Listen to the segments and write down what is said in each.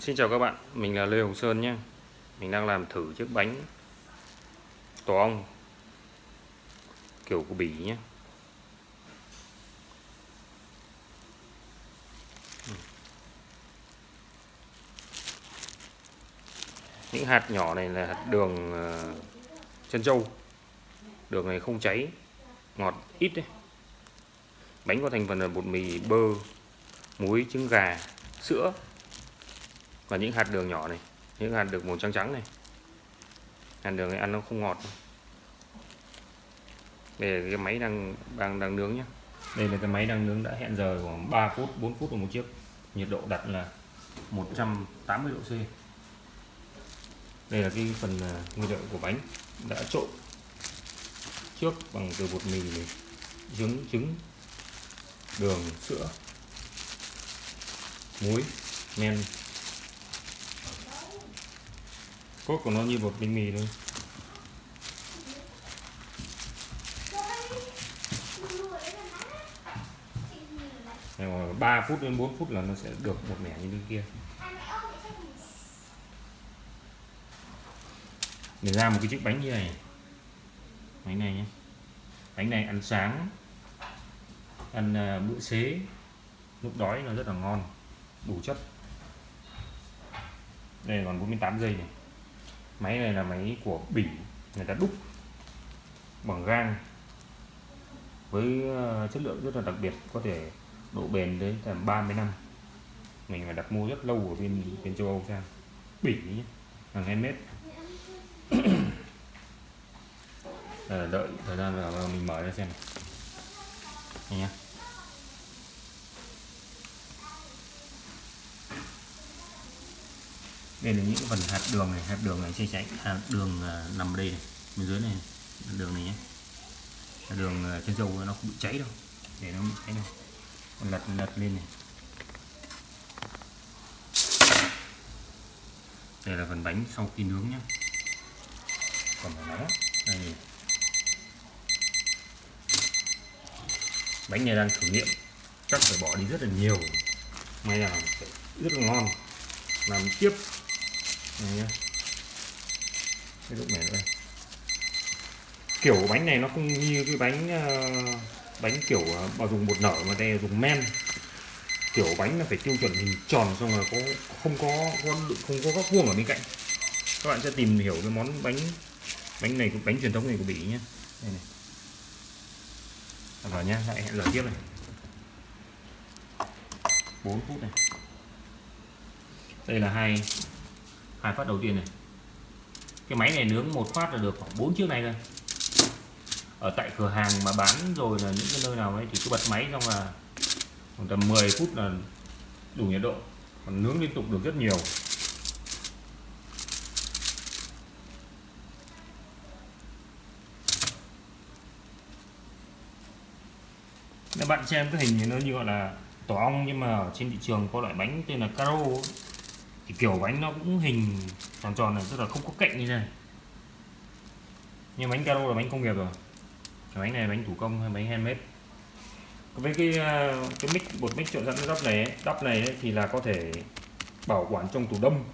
Xin chào các bạn, mình là Lê Hồng Sơn nhé. Mình đang làm thử chiếc bánh tổ ong kiểu của Bỉ nhé. Ừ. Những hạt nhỏ này là hạt đường ờ, chân trâu Đường này không cháy, ngọt ít đấy. Bánh có thành phần là bột mì, bơ, muối, trứng gà, sữa và những hạt đường nhỏ này, những hạt đường màu trắng trắng này. Hạt đường này ăn nó không ngọt. Đây là cái máy đang đang đang nướng nhé. Đây là cái máy đang nướng đã hẹn giờ khoảng 3 phút 4 phút một chiếc nhiệt độ đặt là 180 độ C. Đây là cái phần à, nguyên liệu của bánh đã trộn trước bằng từ bột mì này trứng trứng, đường, sữa, muối, men sốt của nó như bột bánh mì thôi. Rồi 3 phút đến 4 phút là nó sẽ được một mẻ như bên kia. Để ra một cái chiếc bánh như này. Bánh này nhé. Bánh này ăn sáng, ăn à, bữa xế. Lúc đói nó rất là ngon, đủ chất. Đây còn 48 giây này máy này là máy của Bỉ người ta đúc bằng gang với ờ, chất lượng rất là đặc biệt, có thể độ bền đến tầm 30 năm. Mình phải đặt mua rất lâu ở bên bên châu Âu sang Bỉ hàng hàng mét ờ, đợi thời gian là mình mở ra xem. Này nhé đây là những phần hạt đường này, hạt đường này sẽ chạy hạt đường à, nằm đây này, bên dưới này đường này nhé. Hạt đường à, chân trên dầu nó không bị cháy đâu, để nó bị cháy đâu lật lật lên này. Đây là phần bánh sau khi nướng nhé. Còn phải nóng đây này. bánh này đang thử nghiệm, chắc phải bỏ đi rất là nhiều. May là rất là ngon. Làm tiếp này nhá. Cái lúc mẻ đây. Kiểu bánh này nó không như cái bánh uh, bánh kiểu ờ, uh, bảo dùng bột nở mà đây dùng men. Kiểu bánh là phải tiêu chuẩn hình tròn xong rồi có không có, không, không có góc vuông ở bên cạnh. Các bạn sẽ tìm hiểu cái món bánh bánh này bánh truyền thống này của bỉ nhé đây này. Vào nhá lại hẹn giờ tiếp này. 4 phút này. Đây là hai hai phát đầu tiên này. Cái máy này nướng một phát là được khoảng 4 chiếc này thôi. Ở tại cửa hàng mà bán rồi là những cái nơi nào ấy thì cứ bật máy xong là khoảng tầm 10 phút là đủ nhiệt độ. Còn nướng liên tục được rất nhiều. Các bạn xem cái hình này nó như gọi là tổ ong nhưng mà ở trên thị trường có loại bánh tên là caro thì kiểu bánh nó cũng hình tròn tròn này rất là không có cạnh như này. Nhưng bánh caro là bánh công nghiệp rồi. Cái bánh này là bánh thủ công hay bánh handmade. Với cái à, cái mix bột mix trộn sẵn đắp này đắp này ấy, thì là có thể bảo quản trong tủ đông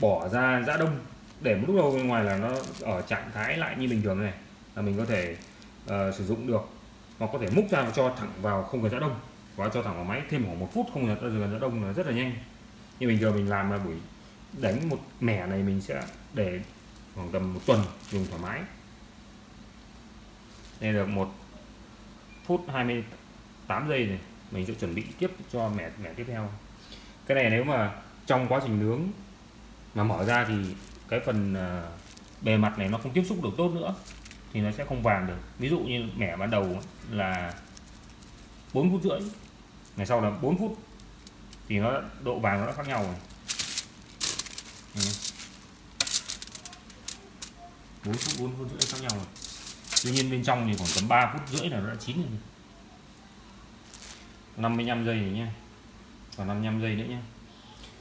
bỏ ra giã đông. Để một lúc lâu bên ngoài là nó ở trạng thái lại như bình thường này là mình có thể uh, sử dụng được. Hoặc có thể múc ra và cho thẳng vào không cần giã đông. Và cho thẳng vào máy thêm khoảng một phút không cần giã đông là rất là nhanh như bình thường mình làm là buổi đánh một mẻ này mình sẽ để khoảng tầm một tuần dùng thoải mái. Đây là một phút 28 giây này, mình sẽ chuẩn bị tiếp cho mẻ mẻ tiếp theo. Cái này nếu mà trong quá trình nướng mà mở ra thì cái phần ờ, bề mặt này nó không tiếp xúc được tốt nữa thì nó sẽ không vàng được. Ví dụ như mẻ ban đầu là 4 phút rưỡi, ngày sau là 4 phút thì nó, độ vàng nó đã khác nhau rồi. Ừ. Bốn phút bốn phút rưỡi khác nhau rồi. Tuy nhiên bên trong thì khoảng tầm 3 phút rưỡi là nó đã chín rồi. 55 giây này nhé còn 55 giây nữa nhé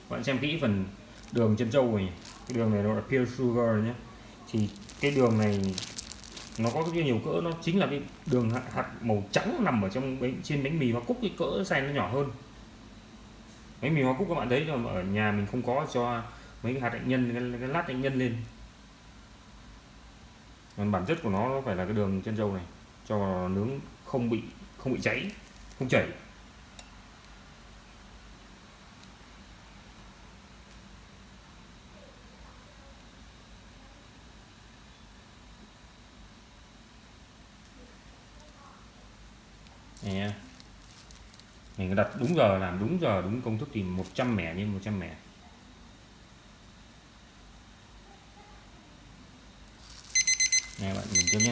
bạn xem kỹ phần đường chân trâu này. Cái đường này nó là pure sugar nhé thì cái đường này nó có rất nhiều cỡ. Nó chính là cái đường hạt màu trắng nằm ở trong bánh trên bánh mì và cúc cái cỡ size nó nhỏ hơn mấy mì hoa cúc các bạn thấy mà ở nhà mình không có cho mấy cái hạt hạnh nhân cái, cái lát hạnh nhân lên còn bản chất của nó nó phải là cái đường chân dâu này cho vào nướng không bị không bị cháy không chảy Yeah. nha mình đặt đúng giờ làm đúng giờ, đúng công thức thì 100 mẻ nhân 100 mẻ. Này bạn nhìn tiếp nhé.